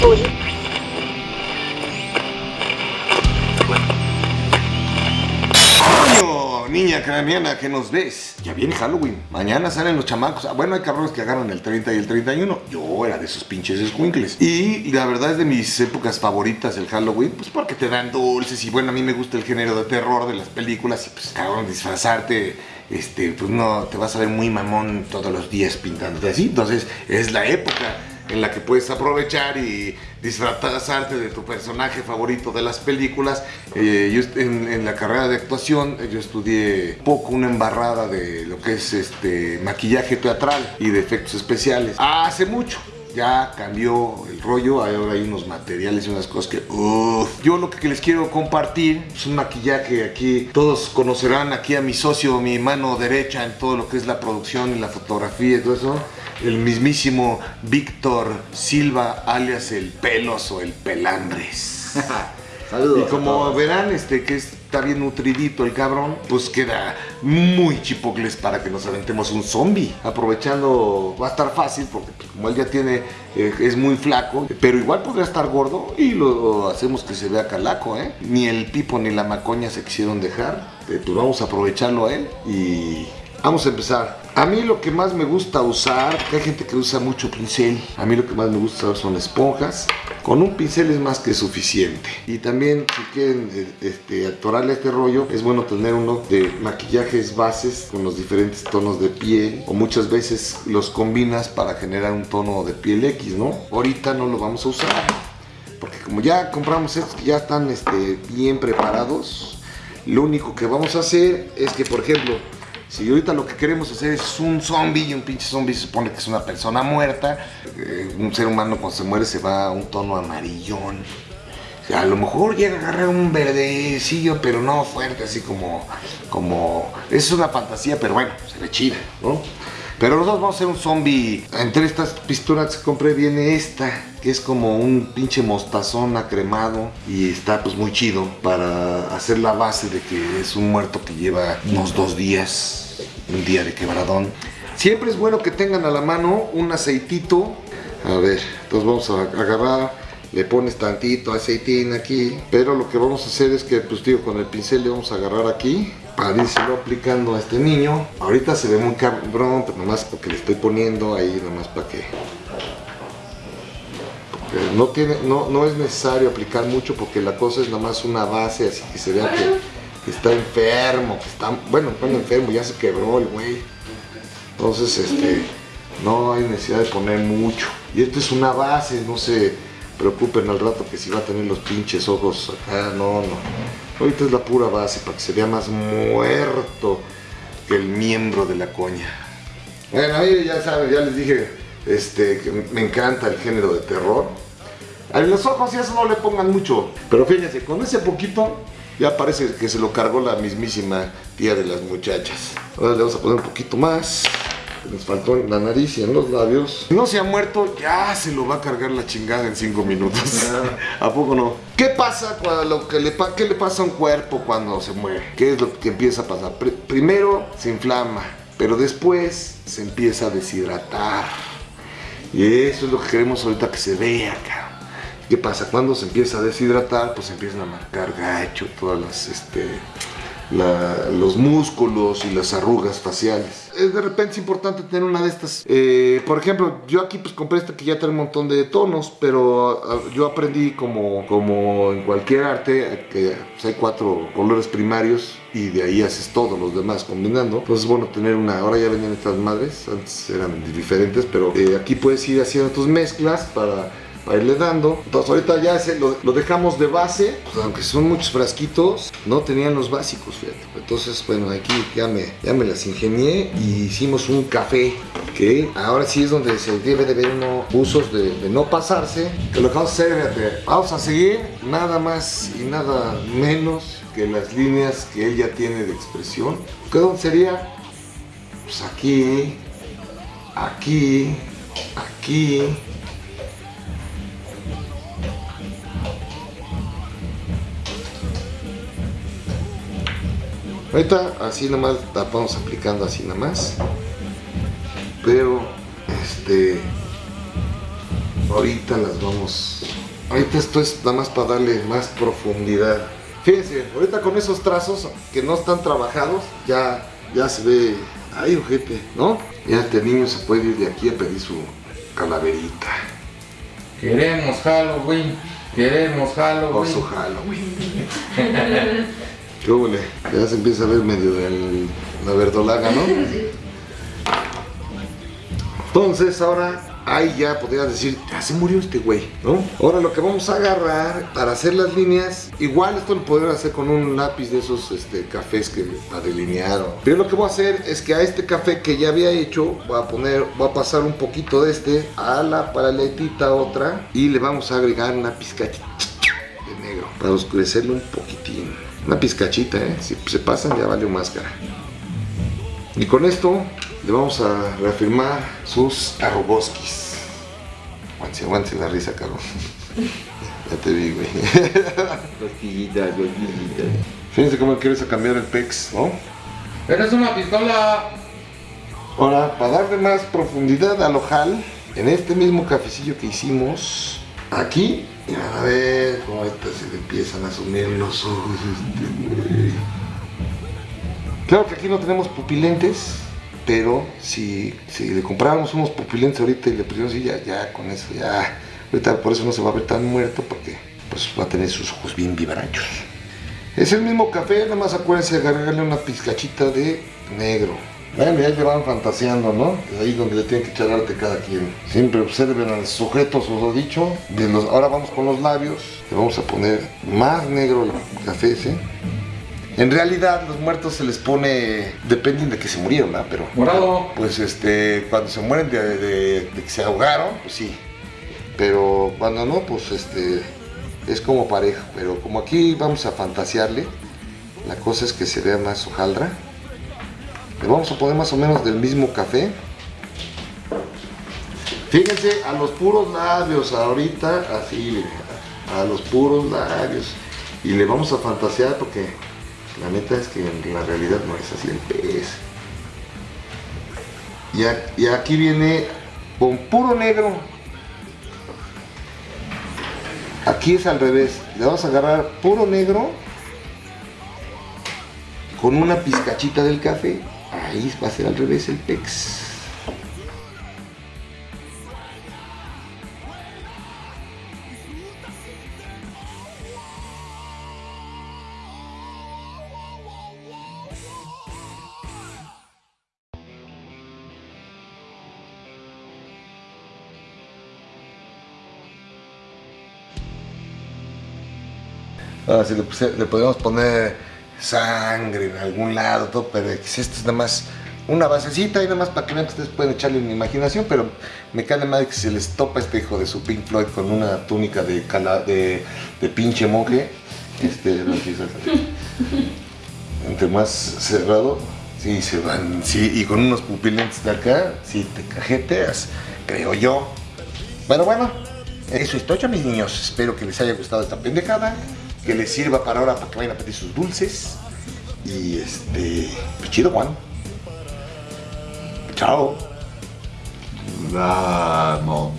¡Coño! Niña craniana, ¿qué nos ves? Ya viene Halloween. Mañana salen los chamacos. Ah, bueno, hay cabrones que agarran el 30 y el 31. Yo era de esos pinches escuincles. Y la verdad es de mis épocas favoritas el Halloween, pues porque te dan dulces. Y bueno, a mí me gusta el género de terror de las películas. Y pues, cabrón, disfrazarte este, pues no, te vas a ver muy mamón todos los días pintándote así. Entonces, es la época en la que puedes aprovechar y disfrazarte de tu personaje favorito de las películas. Eh, yo en, la carrera de actuación yo estudié poco una embarrada de lo que es este maquillaje teatral y de efectos especiales. Hace mucho, ya cambió el rollo, ahora hay unos materiales y unas cosas que. Yo lo que les quiero compartir es un maquillaje aquí, todos conocerán aquí a mi socio, mi mano derecha en todo lo que es la producción y la fotografía y todo eso, el mismísimo Víctor Silva, alias el Pelos o el Pelambres. Saludos. Y como verán, este que está bien nutridito el cabrón, pues queda muy chipocles para que nos aventemos un zombie. Aprovechando, va a estar fácil porque pues, como él ya tiene, eh, es muy flaco, pero igual podría estar gordo y lo hacemos que se vea calaco, ¿eh? Ni el pipo ni la macoña se quisieron dejar, eh, pues vamos a aprovecharlo a él y vamos a empezar. A mí lo que más me gusta usar, que hay gente que usa mucho pincel, a mí lo que más me gusta usar son esponjas. Con un pincel es más que suficiente. Y también si quieren este, actorarle este rollo, es bueno tener uno de maquillajes bases con los diferentes tonos de piel. O muchas veces los combinas para generar un tono de piel X, ¿no? Ahorita no lo vamos a usar. Porque como ya compramos estos que ya están este, bien preparados, lo único que vamos a hacer es que, por ejemplo, si ahorita lo que queremos hacer es un zombie y un pinche zombie se supone que es una persona muerta, eh, un ser humano cuando se muere se va a un tono amarillón. A lo mejor llega a agarrar un verdecillo, pero no fuerte, así como, como... Es una fantasía, pero bueno, se ve chida, ¿no? Pero nosotros vamos a hacer un zombie. Entre estas pistolas que compré viene esta, que es como un pinche mostazón acremado y está pues muy chido para hacer la base de que es un muerto que lleva unos dos días, un día de quebradón. Siempre es bueno que tengan a la mano un aceitito. A ver, entonces vamos a agarrar, le pones tantito aceitín aquí, pero lo que vamos a hacer es que pues digo, con el pincel le vamos a agarrar aquí para aplicando a este niño. Ahorita se ve muy cabrón, pero nomás porque le estoy poniendo ahí, nomás para que... Porque no, tiene, no, no es necesario aplicar mucho porque la cosa es nomás una base, así que se vea que, está enfermo, que está... Bueno, bueno, enfermo, ya se quebró el güey. Entonces, este... No hay necesidad de poner mucho. Y esto es una base, no se preocupen al rato que si va a tener los pinches ojos acá, no, no. Ahorita es la pura base para que se vea más muerto que el miembro de la coña. Bueno, ahí ya saben, ya les dije este, que me encanta el género de terror. A los ojos y eso no le pongan mucho. Pero fíjense, con ese poquito ya parece que se lo cargó la mismísima tía de las muchachas. Ahora le vamos a poner un poquito más. Nos faltó en la nariz y en los labios. Si no se ha muerto, ya se lo va a cargar la chingada en 5 minutos. ¿A poco no? ¿Qué pasa cuando lo que le, qué le pasa a un cuerpo cuando se muere? ¿Qué es lo que empieza a pasar? Pr primero se inflama, pero después se empieza a deshidratar. Y eso es lo que queremos ahorita que se vea, acá. ¿Qué pasa? Cuando se empieza a deshidratar, pues empiezan a marcar gacho todas las, este, la, los músculos y las arrugas faciales. De repente es importante tener una de estas. Eh, por ejemplo, yo aquí pues compré esta que ya tiene un montón de tonos, pero uh, yo aprendí como, como en cualquier arte que pues, hay cuatro colores primarios y de ahí haces todos los demás combinando. Entonces bueno tener una, ahora ya venían estas madres, antes eran diferentes, pero eh, aquí puedes ir haciendo tus mezclas para para irle dando. Entonces ahorita ya ese lo, dejamos de base, pues aunque son muchos frasquitos, no tenían los básicos, fíjate. Entonces, bueno, aquí ya me, ya me las ingenié y hicimos un café que ahora sí es donde se debe de ver uno usos de, no pasarse. Que lo que vamos a hacer, fíjate, vamos a seguir nada más y nada menos que las líneas que ella tiene de expresión. ¿Qué dónde sería? Pues aquí, aquí, aquí, Ahorita así nomás la vamos aplicando así nomás. Pero, este... ahorita las vamos... Ahorita esto es nada más para darle más profundidad. Fíjense, ahorita con esos trazos que no están trabajados, ya, ya se ve... Ay, ojete, ¿no? Ya este niño se puede ir de aquí a pedir su calaverita. Queremos Halloween, queremos Halloween. O su Halloween. ¿Qué huele? Ya se empieza a ver medio de la verdolaga, ¿no? Entonces ahora ahí ya podrías decir, ya se murió este güey, ¿no? Ahora lo que vamos a agarrar para hacer las líneas, igual esto lo podemos hacer con un lápiz de esos este, cafés que para delinear. Pero lo que voy a hacer es que a este café que ya había hecho, voy a poner, voy a pasar un poquito de este a la paletita otra y le vamos a agregar una pizcachita negro para oscurecerlo un poquitín. Una pizcachita, ¿eh? Si se pasan ya vale máscara. Y con esto le vamos a reafirmar sus arroboskis. Aguante, aguante la risa, cabrón. ya te vi, güey. Cosquillita, cosquillita. Fíjense cómo quieres cambiar el pex, ¿no? Eres una pistola. Ahora, para darle más profundidad al ojal, en este mismo cafecillo que hicimos, aquí, y van a ver cómo estas se empiezan a sumir los ojos. Claro que aquí no tenemos pupilentes, pero si, si le compráramos unos pupilentes ahorita y le pusiéramos así, ya, ya con eso, ya. Ahorita por eso no se va a ver tan muerto, porque pues va a tener sus ojos bien vivarachos. Es el mismo café, nada más acuérdense de agarrarle una pizcachita de negro. Bueno, ya le van fantaseando, ¿no? Es ahí donde le tienen que echar arte cada quien. Siempre observen al sujeto, os lo he dicho. De los, ahora vamos con los labios. Le vamos a poner más negro el café ese. En realidad los muertos se les pone, dependen de que se murieron, ¿verdad? Pero Morado. pues este, cuando se mueren de, de- de que se ahogaron, pues sí. Pero cuando no, pues este, es como pareja. Pero como aquí vamos a fantasearle, la cosa es que se vea más hojaldra. Le vamos a poner más o menos del mismo café. Fíjense, a los puros labios, ahorita así, a los puros labios. Y le vamos a fantasear porque la neta es que en la realidad no es así el pez. Y, y aquí viene con puro negro. Aquí es al revés. Le vamos a agarrar puro negro con una pizcachita del café. Ahí va a ser al revés el pex. Ahora si le, le podemos poner sangre en algún lado, todo, pero esto es nada más una basecita y nada más para que vean que ustedes pueden echarle una imaginación, pero me cae madre que se les topa este hijo de su Pink Floyd con una túnica de, cala- de, de pinche monje. Este, entre más cerrado, sí se van, sí, y con unos pupilentes de acá, sí te cajeteas, creo yo. Bueno, bueno, eso es todo, mis niños. Espero que les haya gustado esta pendejada, que les sirva para ahora para que vayan a pedir sus dulces. Y este, pues chido, Juan. Chao. Vamos,